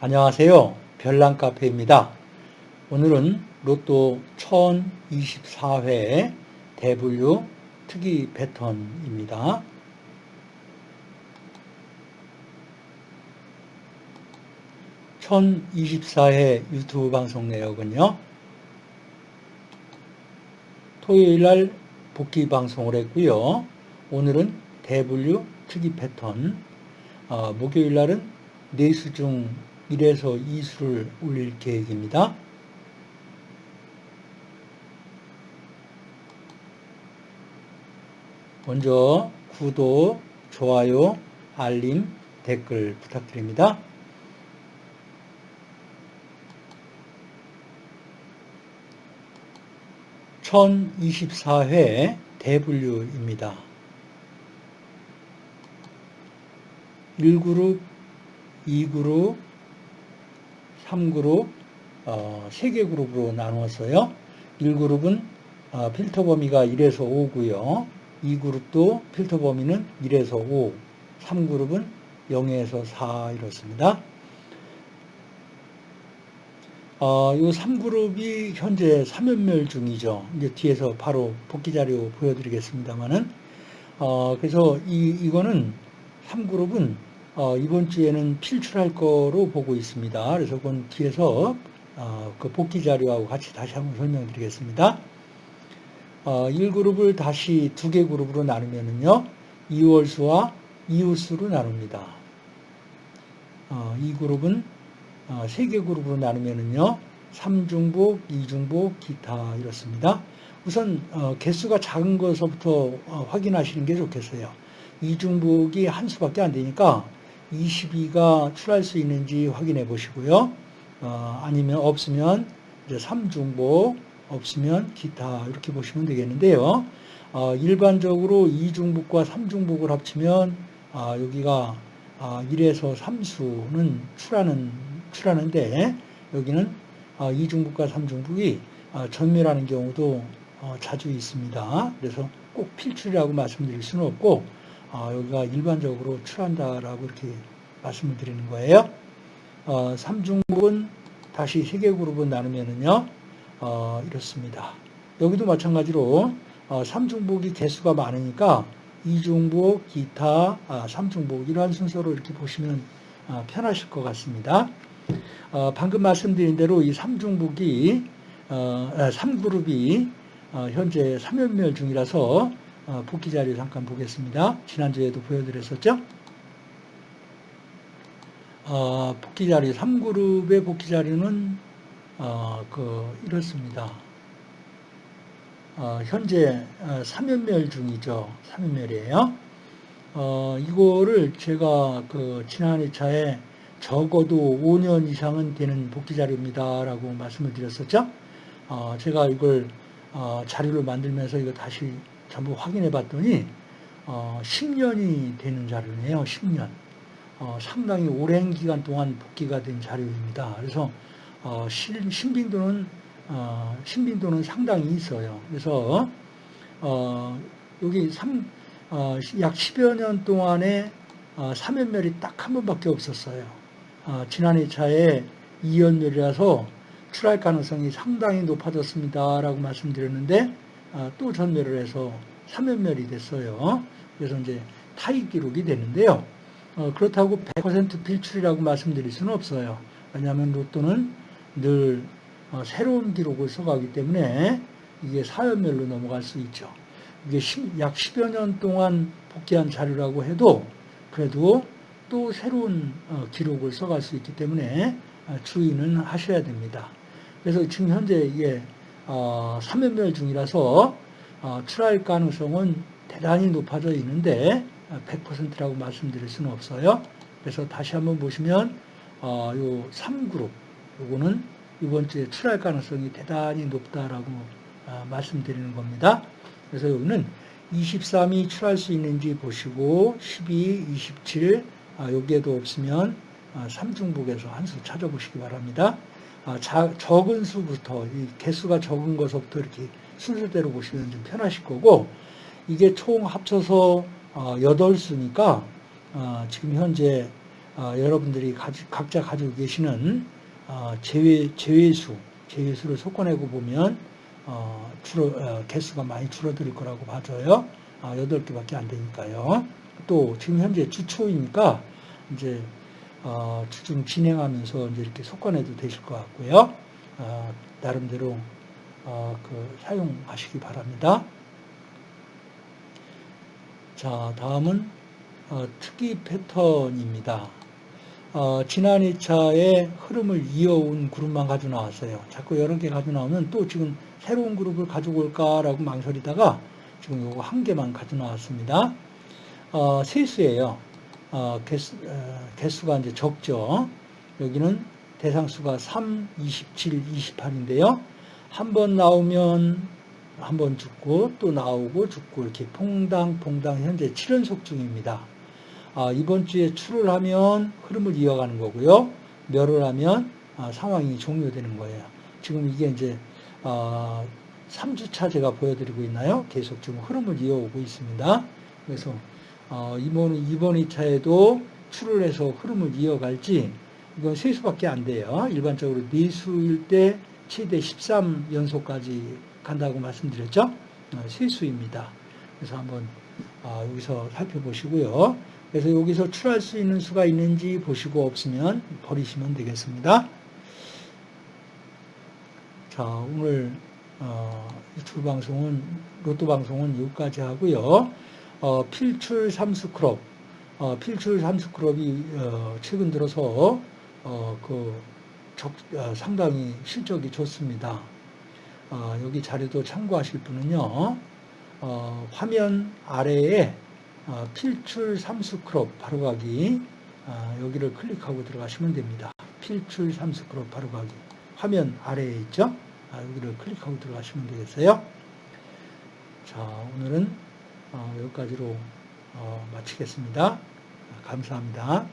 안녕하세요. 별난카페입니다. 오늘은 로또 1024회 대분류 특이 패턴입니다. (1024회) 유튜브 방송 내역은요 토요일 날 복귀 방송을 했고요 오늘은 대분류 특이 패턴 어, 목요일 날은 네수 중 1에서 2수를 올릴 계획입니다. 먼저 구독, 좋아요, 알림, 댓글 부탁드립니다. (1024회) 대분류입니다. 1그룹, 2그룹, 3그룹, 어, 3개 그룹으로 나누었어요. 1그룹은 어, 필터 범위가 1에서 5고요. 2그룹도 필터 범위는 1에서 5, 3그룹은 0에서 4 이렇습니다. 어, 이 3그룹이 현재 3연멸 중이죠. 이제 뒤에서 바로 복귀 자료 보여드리겠습니다만은, 어, 그래서 이, 이거는 3그룹은 어, 이번 주에는 필출할 거로 보고 있습니다. 그래서 그건 뒤에서 어, 그 복귀 자료하고 같이 다시 한번 설명드리겠습니다. 어, 1그룹을 다시 두 개 그룹으로 나누면은요, 2월수와 이웃수로 나눕니다. 어, 이 그룹은 어, 세개 그룹으로 나누면은요, 3중복, 2중복, 기타 이렇습니다. 우선 어, 개수가 작은 것부터 어, 확인하시는 게 좋겠어요. 2중복이 한 수밖에 안 되니까 22가 출할 수 있는지 확인해 보시고요. 어, 아니면 없으면 이제 3중복, 없으면 기타 이렇게 보시면 되겠는데요. 어, 일반적으로 2중복과 3중복을 합치면 아, 여기가 아, 1에서 3수는 출하는, 출하는데 여기는 아, 2중복과 3중복이 아, 전멸하는 경우도 어, 자주 있습니다. 그래서 꼭 필출이라고 말씀드릴 수는 없고 어, 여기가 일반적으로 출한다라고 이렇게 말씀을 드리는 거예요. 어, 3중복은 다시 세 개 그룹을 나누면은요, 어, 이렇습니다. 여기도 마찬가지로 어, 3중복이 개수가 많으니까 2중복, 기타, 아, 3중복 이러한 순서로 이렇게 보시면 아, 편하실 것 같습니다. 어, 방금 말씀드린 대로 이 3중복이 어, 3그룹이 아, 어, 현재 3연멸 중이라서 어, 복귀 자료 잠깐 보겠습니다. 지난주에도 보여드렸었죠? 어, 복귀 자료, 3그룹의 복귀 자료는 어, 그 이렇습니다. 어, 현재 3연멸 어, 중이죠. 3연멸이에요. 어, 이거를 제가 그 지난 회차에 적어도 5년 이상은 되는 복귀 자료입니다 라고 말씀을 드렸었죠. 어, 제가 이걸 어, 자료를 만들면서 이거 다시 전부 확인해 봤더니 어, 10년이 되는 자료네요. 10년. 어, 상당히 오랜 기간 동안 복귀가 된 자료입니다. 그래서 어, 신빙도는 어, 신빙도는 상당히 있어요. 그래서 어, 여기 3, 어, 약 10여 년 동안에 어, 3연멸이 딱 한 번밖에 없었어요. 어, 지난 2차에 2연멸이라서 출할 가능성이 상당히 높아졌습니다. 라고 말씀드렸는데 아, 또 전멸을 해서 3연멸이 됐어요. 그래서 이제 타입 기록이 되는데요. 어, 그렇다고 100% 필출이라고 말씀드릴 수는 없어요. 왜냐하면 로또는 늘 어, 새로운 기록을 써가기 때문에 이게 4연멸로 넘어갈 수 있죠. 이게 약 10여 년 동안 복귀한 자료라고 해도 그래도 또 새로운 어, 기록을 써갈 수 있기 때문에 주의는 하셔야 됩니다. 그래서 지금 현재 이게 3연멸 어, 중이라서 어, 출할 가능성은 대단히 높아져 있는데 100%라고 말씀드릴 수는 없어요. 그래서 다시 한번 보시면 어, 요 3그룹 요거는 이번 주에 출할 가능성이 대단히 높다라고 말씀드리는 겁니다. 그래서 여기는 23이 출할 수 있는지 보시고 12, 27 여기에도 없으면 3중복에서 한수 찾아보시기 바랍니다. 아, 자, 적은 수부터 이 개수가 적은 것부터 이렇게 순서대로 보시면 좀 편하실 거고 이게 총 합쳐서 어, 8수니까 어, 지금 현재 어, 여러분들이 각자 가지고 계시는 어, 제외, 제외수, 제외수를 섞어내고 보면 어, 줄어, 어, 개수가 많이 줄어들 거라고 봐줘요. 아, 8개밖에 안 되니까요. 또 지금 현재 주초이니까 이제 어, 주중 진행하면서 이제 이렇게 섞어내도 되실 것 같고요. 어, 나름대로 어, 그 사용하시기 바랍니다. 자, 다음은 어, 특이 패턴입니다. 어, 지난 2차에 흐름을 이어온 그룹만 가지고 나왔어요. 자꾸 여러 개 가지고 나오면 또 지금 새로운 그룹을 가지고 올까라고 망설이다가 지금 요거 한 개만 가지고 나왔습니다. 어, 세수예요. 어, 개수, 어, 개수가 이제 적죠. 여기는 대상수가 3, 27, 28인데요. 한 번 나오면 한 번 죽고 또 나오고 죽고 이렇게 퐁당퐁당 현재 7연속 중입니다. 아, 이번 주에 출을 하면 흐름을 이어가는 거고요. 멸을 하면 아, 상황이 종료되는 거예요. 지금 이게 이제 아, 3주차 제가 보여드리고 있나요? 계속 지금 흐름을 이어오고 있습니다. 그래서 어, 이번, 이번 2차에도 출을 해서 흐름을 이어갈지 이건 세 수밖에 안 돼요. 일반적으로 네 수일 때 최대 13연속까지 간다고 말씀드렸죠. 어, 세 수입니다. 그래서 한번 어, 여기서 살펴보시고요. 그래서 여기서 출할 수 있는 수가 있는지 보시고 없으면 버리시면 되겠습니다. 자, 오늘 어, 유튜브 방송은 로또 방송은 여기까지 하고요. 어, 필출 삼수 클럽, 어, 필출 삼수 클럽이 어, 최근 들어서 어, 그 적, 어, 상당히 실적이 좋습니다. 어, 여기 자료도 참고하실 분은요. 어, 화면 아래에 어, 필출 삼수 클럽 바로가기 어, 여기를 클릭하고 들어가시면 됩니다. 필출 삼수 클럽 바로가기 화면 아래에 있죠. 아, 여기를 클릭하고 들어가시면 되겠어요. 자, 오늘은 어, 여기까지로 어, 마치겠습니다. 감사합니다.